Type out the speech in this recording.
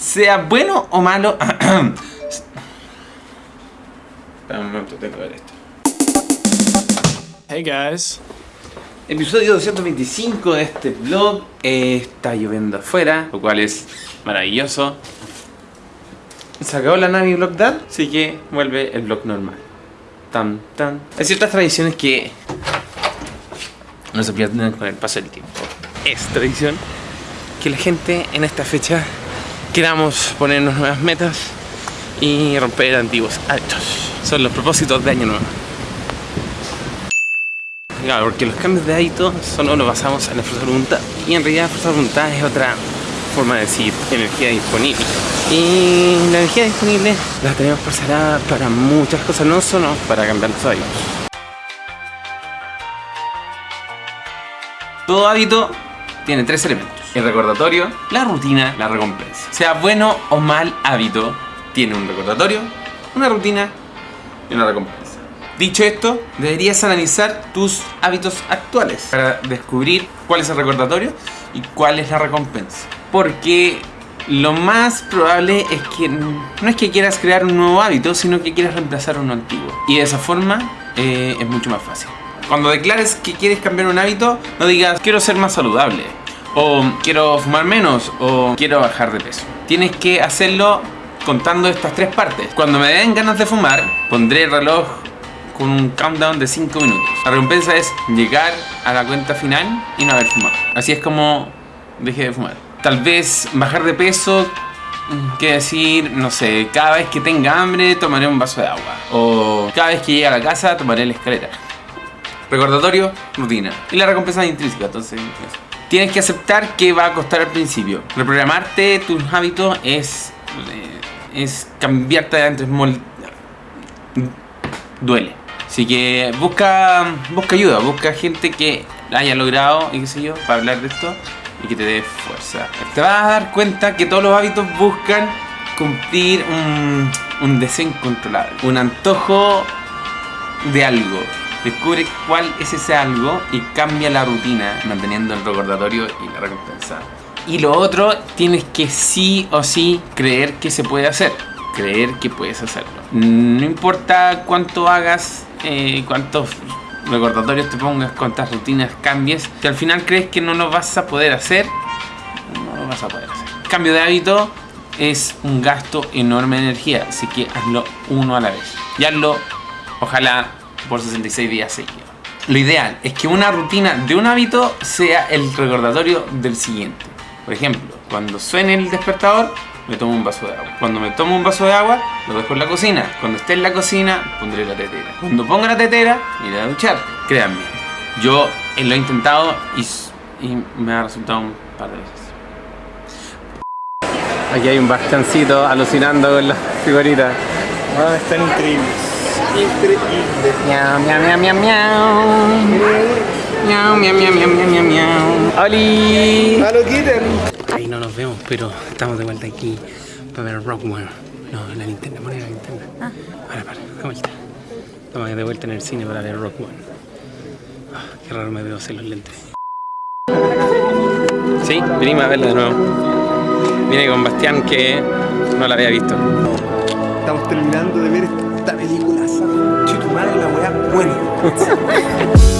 sea bueno o malo... Espera un momento, tengo que ver esto. Hey guys. Episodio 225 de este vlog. Eh, está lloviendo afuera, lo cual es maravilloso. Se acabó la Navi Vlog Dad, así que vuelve el vlog normal. Tan, tan. Hay ciertas tradiciones que no se pierden con el paso del tiempo. Es tradición que la gente en esta fecha queramos ponernos nuevas metas y romper antiguos hábitos. Son los propósitos de año nuevo. Claro, porque los cambios de hábito solo nos basamos en la fuerza de voluntad. Y en realidad la fuerza de voluntad es otra forma de decir energía disponible. Y la energía disponible la tenemos parcelada para muchas cosas, no solo para cambiar los hábitos. Todo hábito tiene tres elementos. El recordatorio, la rutina, la recompensa. Sea bueno o mal hábito, tiene un recordatorio, una rutina y una recompensa. Dicho esto, deberías analizar tus hábitos actuales para descubrir cuál es el recordatorio y cuál es la recompensa. Porque lo más probable es que no es que quieras crear un nuevo hábito, sino que quieras reemplazar uno antiguo. Y de esa forma eh, es mucho más fácil. Cuando declares que quieres cambiar un hábito, no digas quiero ser más saludable, o quiero fumar menos, o quiero bajar de peso. Tienes que hacerlo contando estas tres partes. Cuando me den ganas de fumar, pondré el reloj con un countdown de 5 minutos. La recompensa es llegar a la cuenta final y no haber fumado. Así es como dejé de fumar. Tal vez bajar de peso Quiere decir, no sé, cada vez que tenga hambre tomaré un vaso de agua. O cada vez que llegue a la casa tomaré la escalera. Recordatorio, rutina. Y la recompensa es intrínseca, entonces Tienes que aceptar que va a costar al principio. Reprogramarte tus hábitos es, eh, es cambiarte de antes. Duele. Así que busca, busca ayuda, busca gente que la haya logrado y qué sé yo, para hablar de esto y que te dé fuerza. Te vas a dar cuenta que todos los hábitos buscan cumplir un, un deseo incontrolable, un antojo de algo. Descubre cuál es ese algo y cambia la rutina manteniendo el recordatorio y la recompensa. Y lo otro, tienes que sí o sí creer que se puede hacer. Creer que puedes hacerlo. No importa cuánto hagas eh, cuántos recordatorios te pongas, cuántas rutinas cambies, que al final crees que no lo vas a poder hacer, no lo vas a poder hacer. Cambio de hábito es un gasto enorme de energía, así que hazlo uno a la vez. Y hazlo, ojalá, por 66 días seguidos. Lo ideal es que una rutina de un hábito sea el recordatorio del siguiente. Por ejemplo, cuando suene el despertador, me tomo un vaso de agua. Cuando me tomo un vaso de agua, lo dejo en la cocina. Cuando esté en la cocina, pondré la tetera. Cuando ponga la tetera, iré a duchar. Créanme, yo lo he intentado y, me ha resultado un par de veces. Aquí hay un bastancito alucinando con las figuritas. Ah, están increíbles. Increíbles. Miau, miau, miau, miau, miau. Miau, miau, miau, miau, miau, miau, miau. ¡Oli! ¡A lo quiten! Ahí no nos vemos, pero estamos de vuelta aquí para ver Rock One. No, la linterna, pone la linterna. Ah. Para, para, de vuelta. Estamos de vuelta en el cine para ver Rock One. Ah, qué raro me veo hacer los lentes. Sí, venimos a verla de nuevo. Vine con Bastián que no la había visto. Estamos terminando de ver esta película. Chito madre, la weá buena.